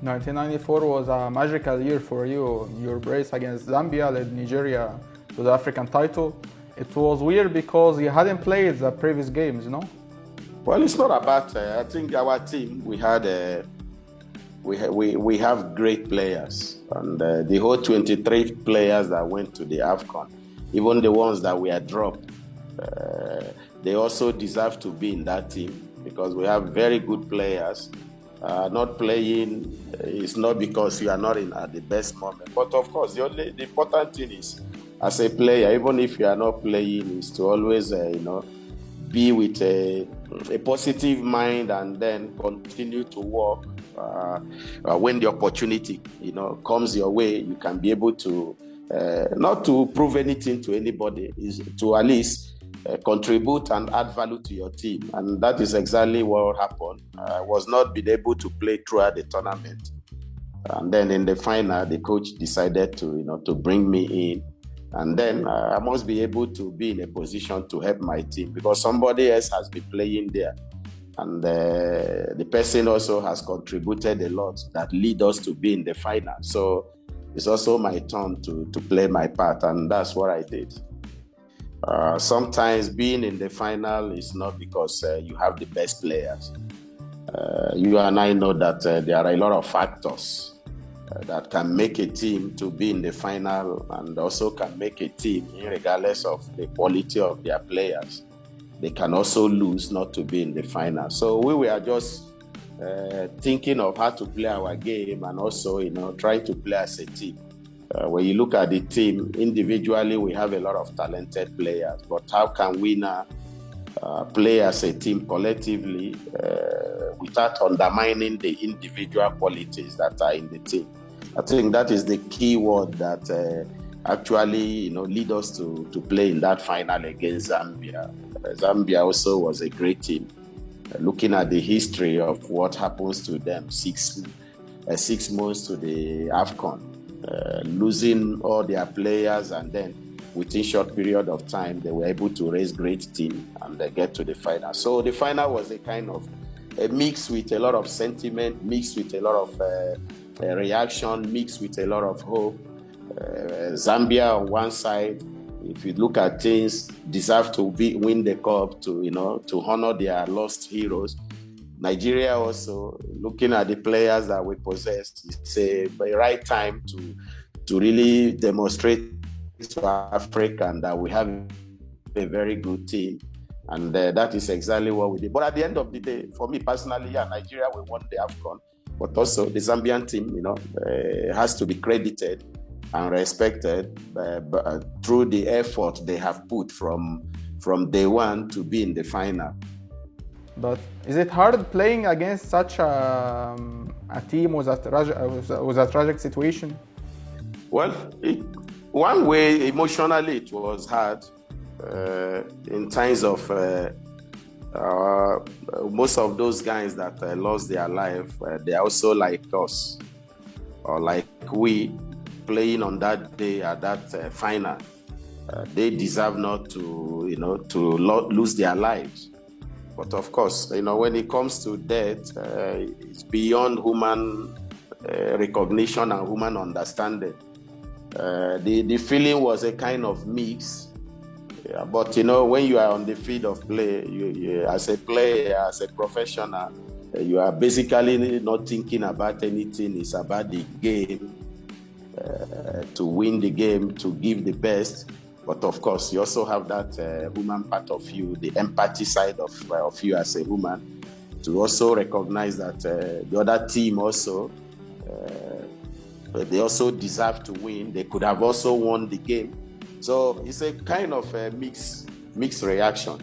1994 was a magical year for you. Your brace against Zambia led Nigeria to the African title. It was weird because you hadn't played the previous games, you know? Well, it's not about. Uh, I think our team we had uh, we ha- we we have great players, and uh, the whole 23 players that went to the Afcon, even the ones that were dropped, uh, they also deserve to be in that team because we have very good players. Uh, not playing is not because you are not in at the best moment, but of course the only the important thing is as a player, even if you are not playing, is to always uh, you know be with a, a positive mind and then continue to work. Uh, uh, when the opportunity, you know, comes your way, you can be able to uh, not to prove anything to anybody, is to at least uh, contribute and add value to your team, and that is exactly what happened. I was not been able to play throughout the tournament, and then in the final, the coach decided to, you know, to bring me in and then uh, I must be able to be in a position to help my team because somebody else has been playing there. And uh, the person also has contributed a lot that lead us to be in the final. So it's also my turn to, to play my part, and that's what I did. Uh, sometimes being in the final is not because uh, you have the best players. Uh, you and I know that uh, there are a lot of factors uh, that can make a team to be in the final and also can make a team, regardless of the quality of their players, they can also lose not to be in the final. So we were just thinking of how to play our game and also, you know, try to play as a team. Uh, when you look at the team individually, we have a lot of talented players, but how can we now uh, play as a team collectively uh, without undermining the individual qualities that are in the team? I think that is the key word that uh, actually, you know, lead us to, to play in that final against Zambia. Uh, Zambia also was a great team. Uh, looking at the history of what happens to them, six six months to the Afcon, uh, losing all their players, and then within short period of time, they were able to raise great team and they get to the final. So the final was a kind of a mix with a lot of sentiment, mixed with a lot of uh, reaction mixed with a lot of hope. Uh, Zambia on one side, if you look at things, deserve to be, win the cup to you know to honor their lost heroes. Nigeria also looking at the players that we possess, it's a right time to to really demonstrate to Africa that we have a very good team. And uh, that is exactly what we did. But at the end of the day, for me personally, yeah, Nigeria, we won the AFCON but also the Zambian team, you know, uh, has to be credited and respected uh, uh, through the effort they have put from from day one to be in the final. But is it hard playing against such a, um, a team with a, with a tragic situation? Well, it, one way emotionally it was hard uh, in times of uh, uh, most of those guys that uh, lost their life, uh, they are also like us, or like we, playing on that day at that uh, final. They deserve not to, you know, to lo- lose their lives. But of course, you know, when it comes to death, uh, it's beyond human recognition and human understanding. the the feeling was a kind of mix yeah, but you know, when you are on the field of play, you, you, as a player, as a professional, you are basically not thinking about anything. It's about the game, uh, to win the game, to give the best. But of course, you also have that uh, human part of you, the empathy side of, uh, of you as a human, to also recognize that uh, the other team also, uh, they also deserve to win. They could have also won the game so it's a kind of a mixed mixed reaction.